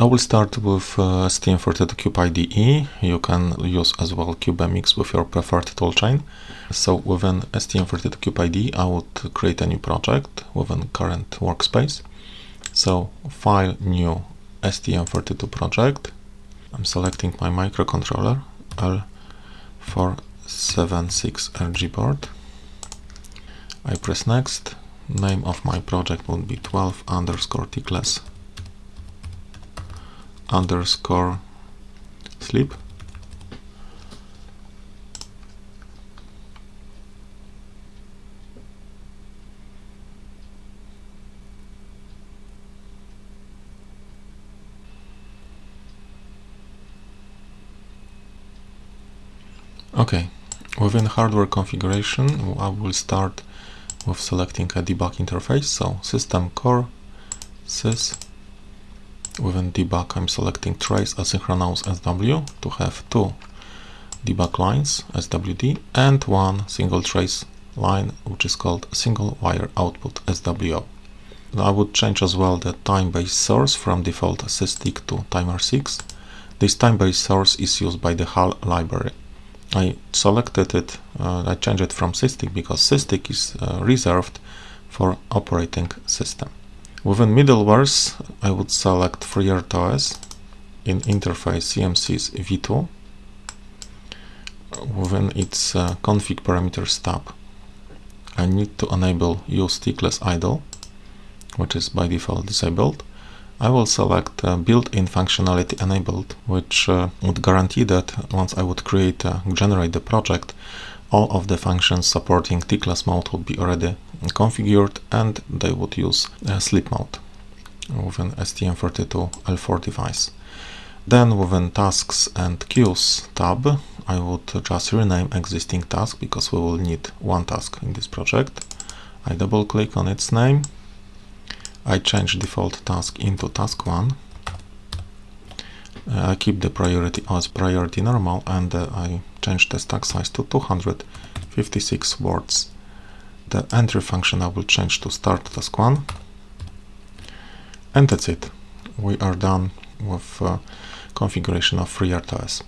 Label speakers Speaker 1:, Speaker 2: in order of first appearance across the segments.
Speaker 1: I will start with uh, STM32Cube IDE. You can use as well CubeMX with your preferred toolchain. So within STM32Cube IDE, I would create a new project within current workspace. So File, New, STM32 project. I'm selecting my microcontroller L476RG board. I press Next. Name of my project would be 12 underscore tickless underscore sleep. Okay, within hardware configuration I will start with selecting a debug interface, so system core sys debug I'm selecting trace asynchronous SW to have two debug lines SWD and one single trace line which is called single wire output SWO. I would change as well the time-based source from default SysTick to timer6. This time-based source is used by the HAL library. I selected it, uh, I changed it from SysTick because SysTick is uh, reserved for operating system. Within middlewares, I would select FreeRTOS in interface CMSIS v2 within its uh, config parameters tab. I need to enable use tickless idle, which is by default disabled. I will select uh, built-in functionality enabled, which uh, would guarantee that once I would create, uh, generate the project, all of the functions supporting tickless mode would be already configured and they would use sleep mode with an STM32L4 device. Then within tasks and queues tab, I would just rename existing task because we will need one task in this project. I double click on its name. I change default task into task 1. Uh, I keep the priority as priority normal and uh, I change the stack size to 256 words. The entry function I will change to start task 1 and that's it. We are done with uh, configuration of FreeRTOS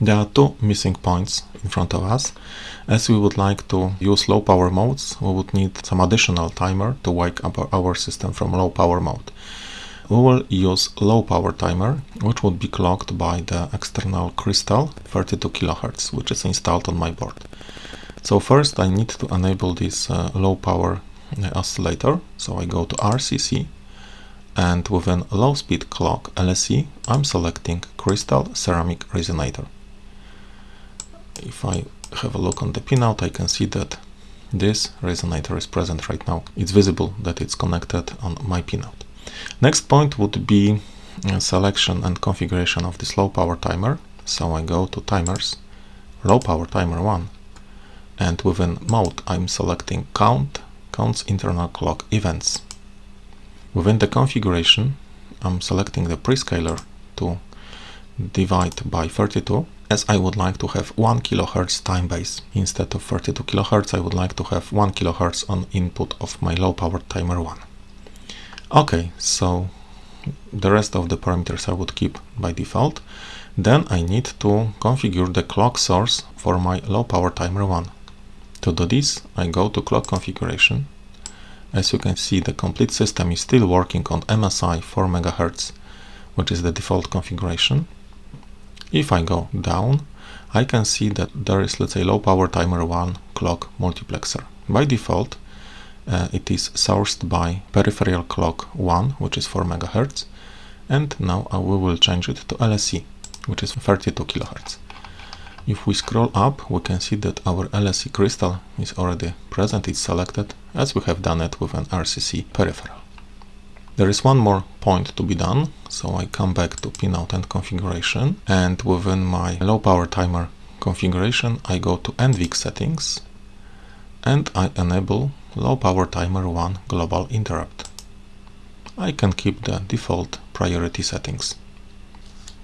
Speaker 1: there are two missing points in front of us. As we would like to use low power modes we would need some additional timer to wake up our system from low power mode we will use low power timer which would be clocked by the external crystal 32 kHz which is installed on my board so first I need to enable this uh, low power uh, oscillator. So I go to RCC and within low speed clock LSE I'm selecting crystal ceramic resonator. If I have a look on the pinout I can see that this resonator is present right now. It's visible that it's connected on my pinout. Next point would be uh, selection and configuration of this low power timer. So I go to timers, low power timer 1 and within mode I'm selecting count, counts internal clock events. Within the configuration I'm selecting the prescaler to divide by 32 as I would like to have 1 kHz time base. Instead of 32 kHz I would like to have 1 kHz on input of my low power timer 1. Okay, so the rest of the parameters I would keep by default. Then I need to configure the clock source for my low power timer 1. To do this, I go to clock configuration. As you can see, the complete system is still working on MSI 4 MHz, which is the default configuration. If I go down, I can see that there is, let's say, low power timer 1 clock multiplexer. By default, uh, it is sourced by peripheral clock 1, which is 4 MHz, and now uh, we will change it to LSE, which is 32 kHz. If we scroll up, we can see that our LSE crystal is already present, it's selected, as we have done it with an RCC peripheral. There is one more point to be done, so I come back to pinout and configuration, and within my low power timer configuration, I go to NVIC settings, and I enable low power timer 1 global interrupt. I can keep the default priority settings.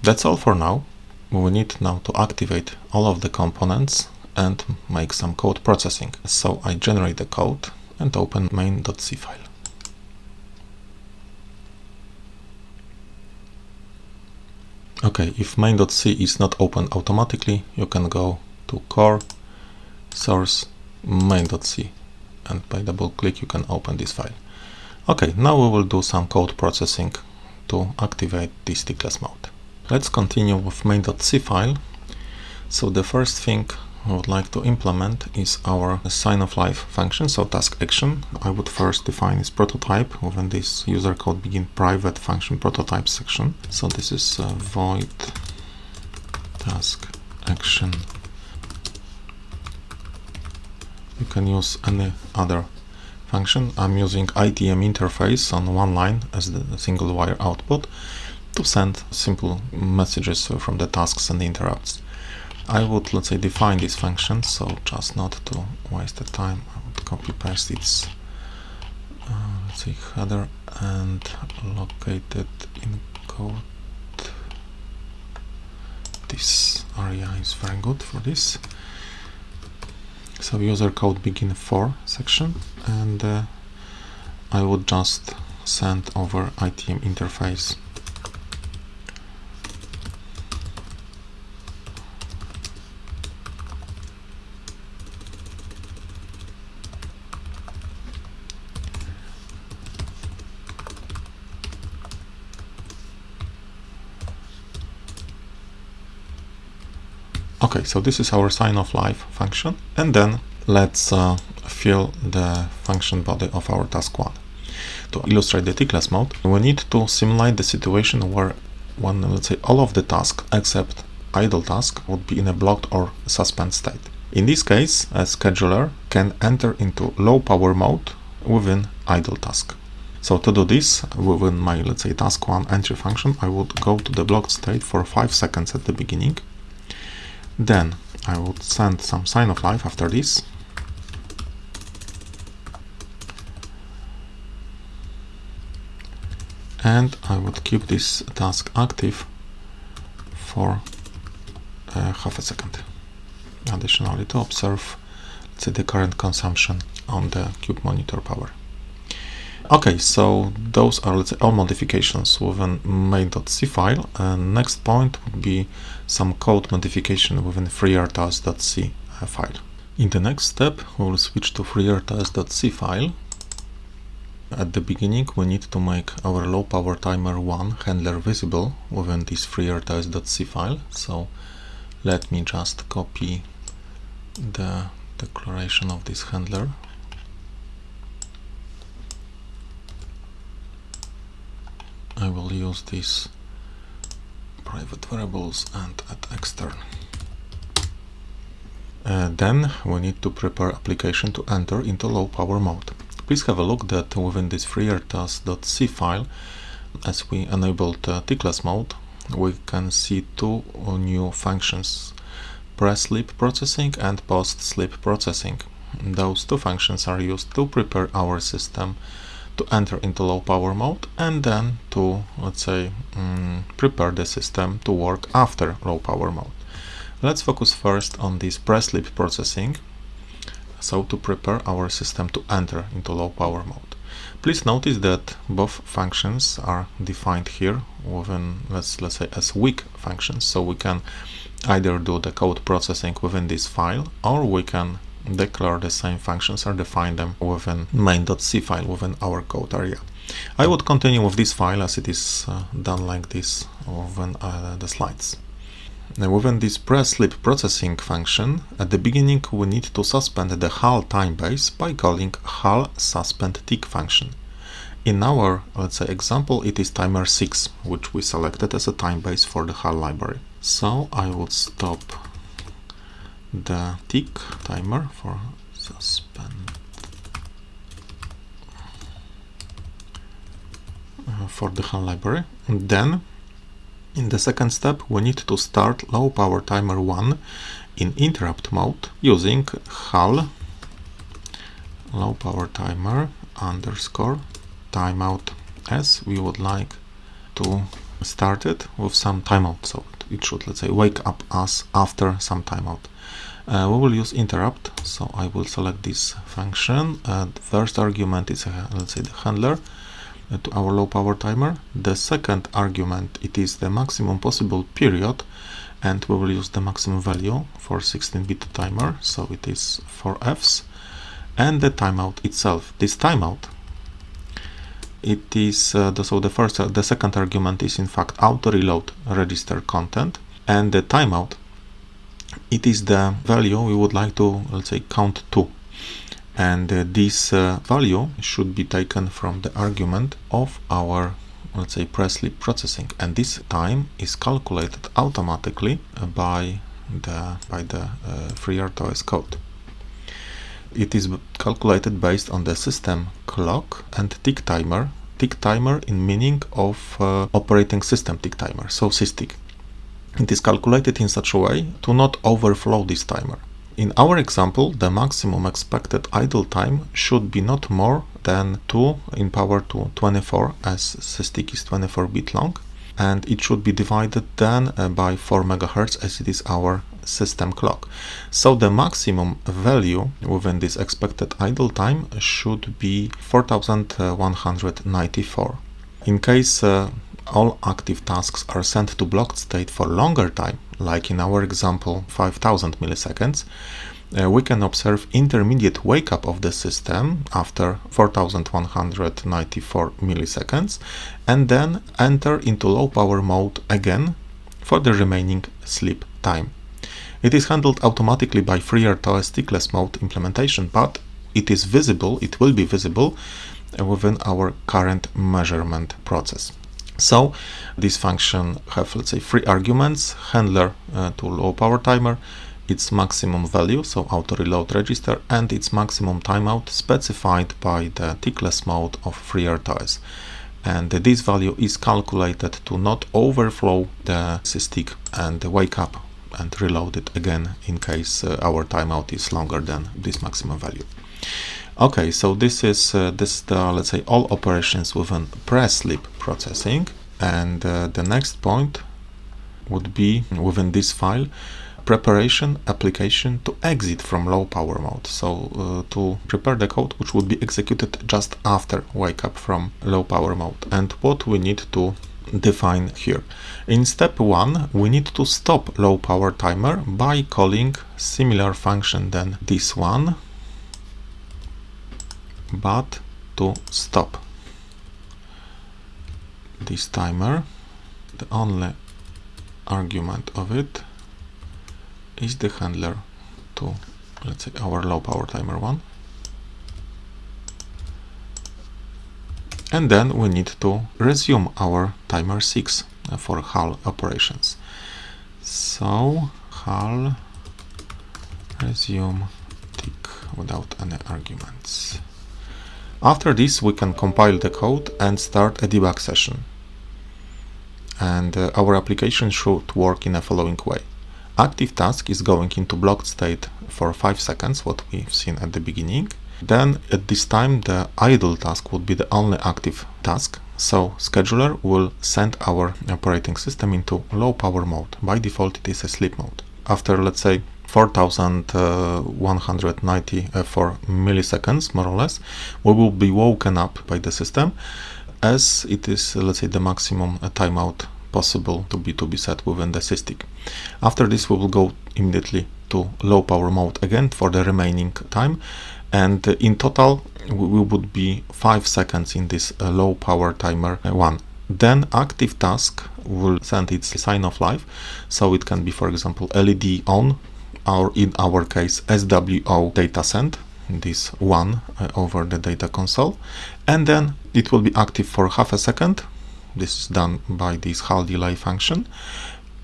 Speaker 1: That's all for now we need now to activate all of the components and make some code processing. So I generate the code and open main.c file. Okay, if main.c is not open automatically, you can go to core, source, main.c and by double click you can open this file. Okay, now we will do some code processing to activate this tickless mode. Let's continue with main.c file. So the first thing I would like to implement is our sign of life function, so task action. I would first define this prototype within this user code begin private function prototype section. So this is uh, void task action. You can use any other function. I'm using ITM interface on one line as the single wire output to send simple messages from the tasks and interrupts. I would, let's say, define this function, so just not to waste the time, I would copy paste its, uh, let's say, header and locate it in code. This area is very good for this. So user code begin for section, and uh, I would just send over ITM interface Okay, so this is our sign of life function. And then let's uh, fill the function body of our task one. To illustrate the tickless mode, we need to simulate the situation where when, let's say, all of the tasks except idle task would be in a blocked or suspend state. In this case, a scheduler can enter into low power mode within idle task. So to do this, within my, let's say, task one entry function, I would go to the blocked state for 5 seconds at the beginning then I would send some sign of life after this. And I would keep this task active for uh, half a second. Additionally to observe let's say, the current consumption on the cube monitor power. Okay, so those are let's say all modifications within main.c file. And next point would be some code modification within freertos.c uh, file. In the next step, we will switch to freertos.c file. At the beginning, we need to make our low power timer 1 handler visible within this freertos.c file. So let me just copy the declaration of this handler I will use these private variables and add extern. Uh, then we need to prepare application to enter into low power mode. Please have a look that within this freertos.c file, as we enabled uh, tickless mode, we can see two new functions, pre-sleep processing and post-sleep processing. Those two functions are used to prepare our system to enter into low power mode and then to, let's say, um, prepare the system to work after low power mode. Let's focus first on this pre-sleep processing, so to prepare our system to enter into low power mode. Please notice that both functions are defined here within, let's, let's say, as weak functions, so we can either do the code processing within this file or we can declare the same functions or define them within main.c file within our code area. I would continue with this file as it is uh, done like this within uh, the slides. Now within this pre-sleep processing function, at the beginning we need to suspend the HAL time base by calling HAL suspend tick function. In our, let's say, example, it is timer 6, which we selected as a time base for the HAL library. So I would stop the tick timer for suspend uh, for the HAL library. And then in the second step we need to start low power timer 1 in interrupt mode using HAL low power timer underscore timeout as we would like to start it with some timeout so it should let's say wake up us after some timeout uh, we will use interrupt so I will select this function uh, first argument is uh, let's say the handler uh, to our low power timer. The second argument, it is the maximum possible period and we will use the maximum value for 16-bit timer, so it is 4 Fs. And the timeout itself. This timeout, it is, uh, the, so the first, uh, the second argument is in fact auto reload register content and the timeout, it is the value we would like to, let's say, count to. And uh, this uh, value should be taken from the argument of our let's say press sleep processing. And this time is calculated automatically by the by the uh, FreeRTOS code it is calculated based on the system clock and tick timer. Tick timer in meaning of uh, operating system tick timer so SysTick. It is calculated in such a way to not overflow this timer. In our example, the maximum expected idle time should be not more than 2 in power to 24 as SysTick is 24 bit long and it should be divided then uh, by 4 megahertz as it is our system clock. So the maximum value within this expected idle time should be 4194. In case uh, all active tasks are sent to blocked state for longer time, like in our example 5000 milliseconds, uh, we can observe intermediate wake up of the system after 4194 milliseconds and then enter into low power mode again for the remaining sleep time. It is handled automatically by FreeRTOS tickless mode implementation, but it is visible, it will be visible uh, within our current measurement process. So this function have, let's say, three arguments, handler uh, to low power timer, its maximum value, so auto reload register, and its maximum timeout specified by the tickless mode of FreeRTOS. And this value is calculated to not overflow the SysTick and wake up and reload it again in case uh, our timeout is longer than this maximum value. Okay, so this is uh, this the let's say all operations within press sleep processing, and uh, the next point would be within this file preparation application to exit from low power mode. So uh, to prepare the code which would be executed just after wake up from low power mode. And what we need to define here. In step one, we need to stop low power timer by calling similar function than this one but to stop this timer the only argument of it is the handler to let's say our low power timer one and then we need to resume our timer 6 for HAL operations so HAL resume tick without any arguments after this, we can compile the code and start a debug session. And uh, our application should work in the following way. Active task is going into blocked state for 5 seconds, what we've seen at the beginning. Then at this time, the idle task would be the only active task. So scheduler will send our operating system into low power mode. By default, it is a sleep mode. After, let's say, 4194 uh, uh, milliseconds, more or less, we will be woken up by the system as it is, uh, let's say, the maximum timeout possible to be to be set within the SysTick. After this, we will go immediately to low power mode again for the remaining time, and in total, we would be five seconds in this uh, low power timer uh, one. Then active task will send its sign of life, so it can be, for example, LED on or in our case SWO data send this one uh, over the data console. And then it will be active for half a second. This is done by this HAL delay function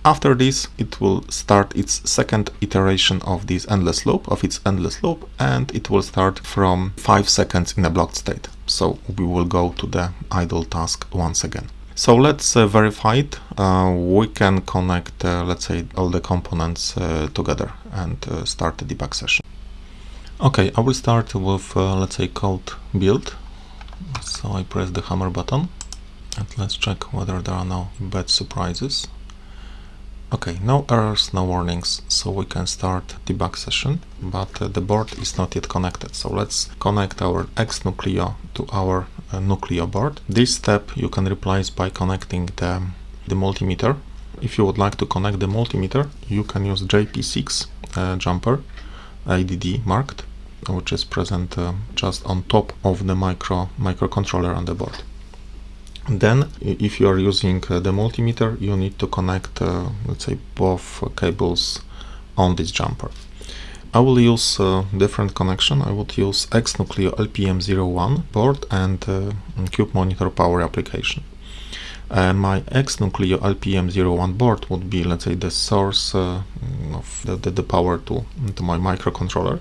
Speaker 1: after this it will start its second iteration of this endless loop of its endless loop and it will start from 5 seconds in a blocked state so we will go to the idle task once again so let's uh, verify it. Uh, we can connect, uh, let's say, all the components uh, together and uh, start the debug session. Okay, I will start with, uh, let's say, code build. So I press the hammer button and let's check whether there are no bad surprises. Okay, no errors, no warnings, so we can start debug session, but uh, the board is not yet connected. So let's connect our X Nucleo to our uh, Nucleo board. This step you can replace by connecting the, the multimeter. If you would like to connect the multimeter, you can use JP6 uh, jumper IDD marked, which is present uh, just on top of the micro microcontroller on the board. Then, if you are using uh, the multimeter, you need to connect, uh, let's say, both cables on this jumper. I will use uh, different connection. I would use X-Nucleo LPM01 board and uh, Cube Monitor Power application. And my X-Nucleo LPM01 board would be, let's say, the source uh, of the, the, the, power to, to my microcontroller.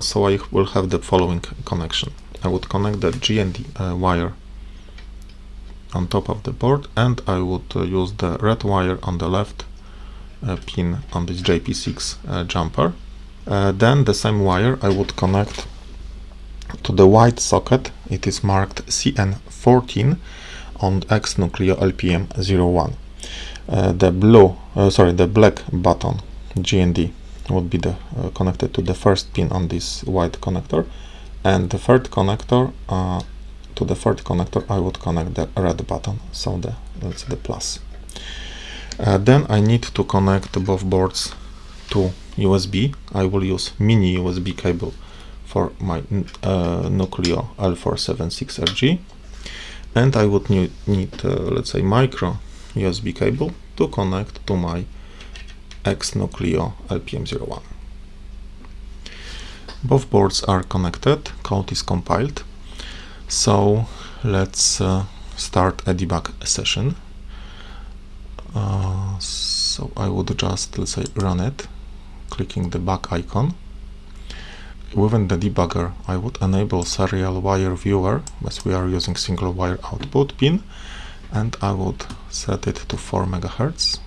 Speaker 1: So I will have the following connection. I would connect the GND uh, wire on top of the board and I would uh, use the red wire on the left uh, pin on this JP6 uh, jumper. Uh, then the same wire I would connect to the white socket. It is marked CN14 on X Nucleo LPM01. Uh, the blue, uh, sorry, the black button GND would be the connected to the first pin on this white connector and the third connector to the third connector I would connect the red button so the let's the plus. Uh, then I need to connect both boards to USB I will use mini USB cable for my uh, Nucleo L476RG and I would need, need uh, let's say micro USB cable to connect to my X Nucleo LPM01 both boards are connected, code is compiled so let's uh, start a debug session. Uh, so I would just, let's say, run it, clicking the back icon. Within the debugger, I would enable serial wire viewer, as we are using single wire output pin, and I would set it to 4 megahertz.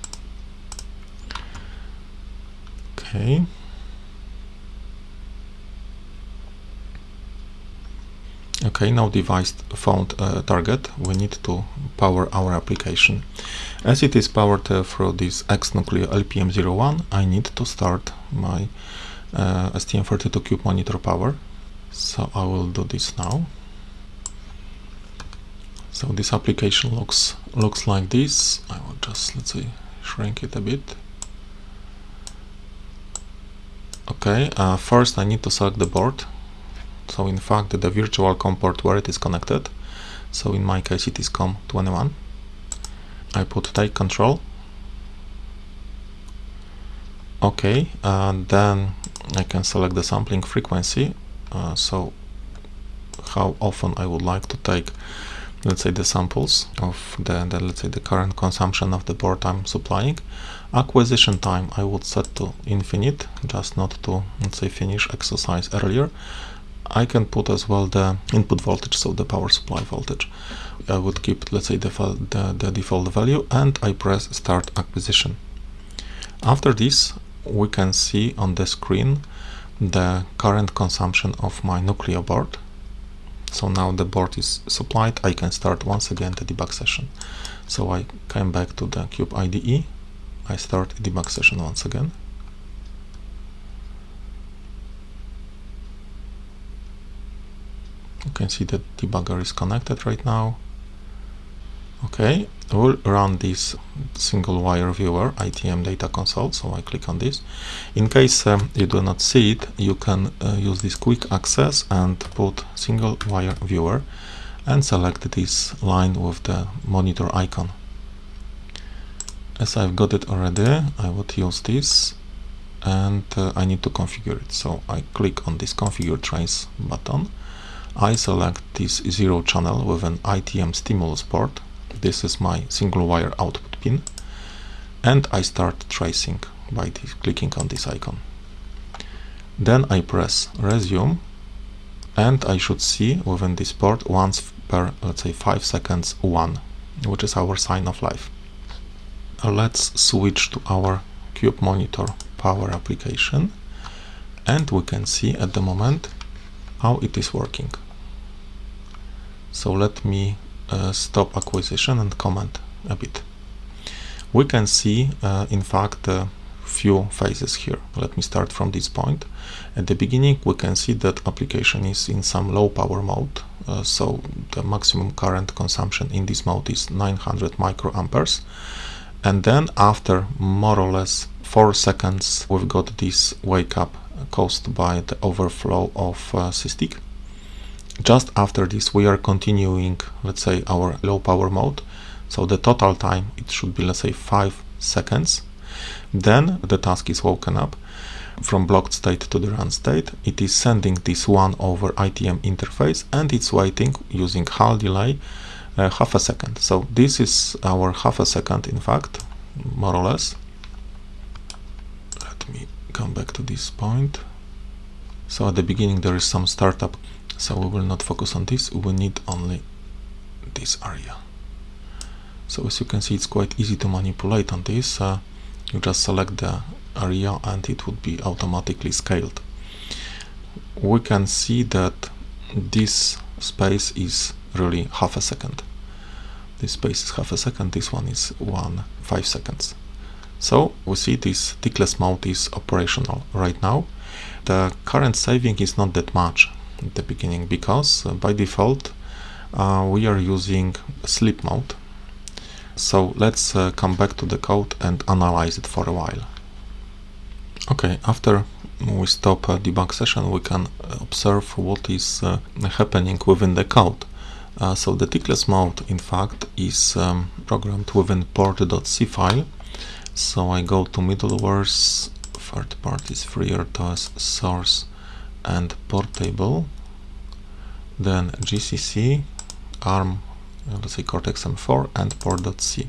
Speaker 1: Okay. Okay, now device found a target. We need to power our application. As it is powered uh, through this X-Nucleo LPM01, I need to start my uh, STM32Cube monitor power. So I will do this now. So this application looks looks like this. I will just let's say shrink it a bit. Okay, uh, first I need to select the board so in fact the virtual COM port where it is connected so in my case it is COM21 I put take control. Okay and then I can select the sampling frequency. Uh, so how often I would like to take let's say the samples of the, the, let's say the current consumption of the board I'm supplying. Acquisition time I would set to infinite just not to let's say finish exercise earlier I can put as well the input voltage, so the power supply voltage. I would keep, let's say, the, the, the default value and I press start acquisition. After this, we can see on the screen the current consumption of my Nucleo board. So now the board is supplied, I can start once again the debug session. So I came back to the Cube IDE, I start the debug session once again. You can see that debugger is connected right now. Okay we'll run this single wire viewer ITM data console so I click on this. In case um, you do not see it you can uh, use this quick access and put single wire viewer and select this line with the monitor icon. As I've got it already I would use this and uh, I need to configure it. So I click on this configure trace button I select this zero channel with an ITM stimulus port. This is my single wire output pin. And I start tracing by clicking on this icon. Then I press resume and I should see within this port once per, let's say, 5 seconds 1, which is our sign of life. Let's switch to our Cube Monitor power application and we can see at the moment how it is working. So let me uh, stop acquisition and comment a bit. we can see uh, in fact a few phases here. Let me start from this point. At the beginning we can see that application is in some low power mode uh, so the maximum current consumption in this mode is 900 microamperes and then after more or less 4 seconds we've got this wake up caused by the overflow of uh, SysTick. Just after this we are continuing let's say our low power mode so the total time it should be let's say 5 seconds then the task is woken up from blocked state to the run state. It is sending this 1 over ITM interface and it's waiting using HAL delay uh, half a second. So this is our half a second in fact, more or less. Let me come back to this point. So at the beginning there is some startup, so we will not focus on this, we need only this area. So as you can see it's quite easy to manipulate on this. Uh, you just select the area and it would be automatically scaled. We can see that this space is really half a second. This space is half a second, this one is one five seconds. So we see this tickless mode is operational right now. The current saving is not that much at the beginning because uh, by default uh, we are using sleep mode. So let's uh, come back to the code and analyze it for a while. Okay, after we stop a debug session, we can observe what is uh, happening within the code. Uh, so the tickless mode, in fact, is um, programmed within port.c file. So I go to middleware's third parties FreeRTOS source and portable, then GCC, ARM, uh, let's say Cortex M4 and port.c.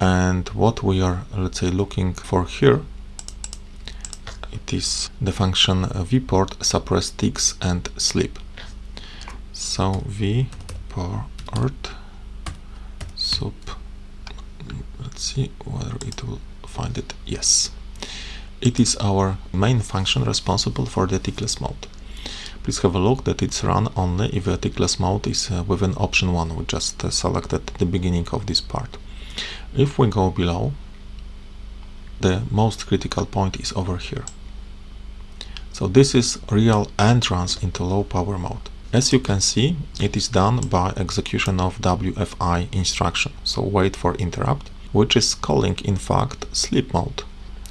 Speaker 1: And what we are, let's say, looking for here it is the function vport suppress ticks and sleep. So vport sup let's see whether it will find it. Yes. It is our main function responsible for the tickless mode. Please have a look that it's run only if the tickless mode is uh, within option 1 we just uh, selected at the beginning of this part. If we go below, the most critical point is over here. So this is real entrance into low power mode. As you can see, it is done by execution of WFI instruction, so wait for interrupt, which is calling in fact sleep mode,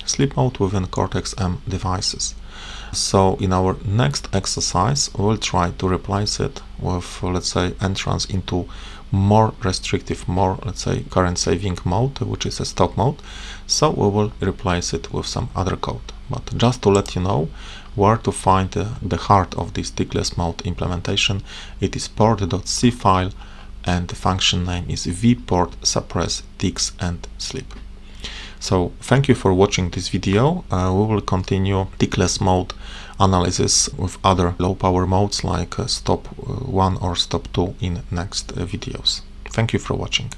Speaker 1: sleep mode within Cortex-M devices. So in our next exercise, we'll try to replace it with, let's say, entrance into more restrictive, more, let's say, current saving mode, which is a stop mode. So we will replace it with some other code. But just to let you know, where to find uh, the heart of this tickless mode implementation. It is port.c file and the function name is vport suppress ticks and sleep. So thank you for watching this video. Uh, we will continue tickless mode analysis with other low power modes like uh, stop uh, 1 or stop 2 in next uh, videos. Thank you for watching.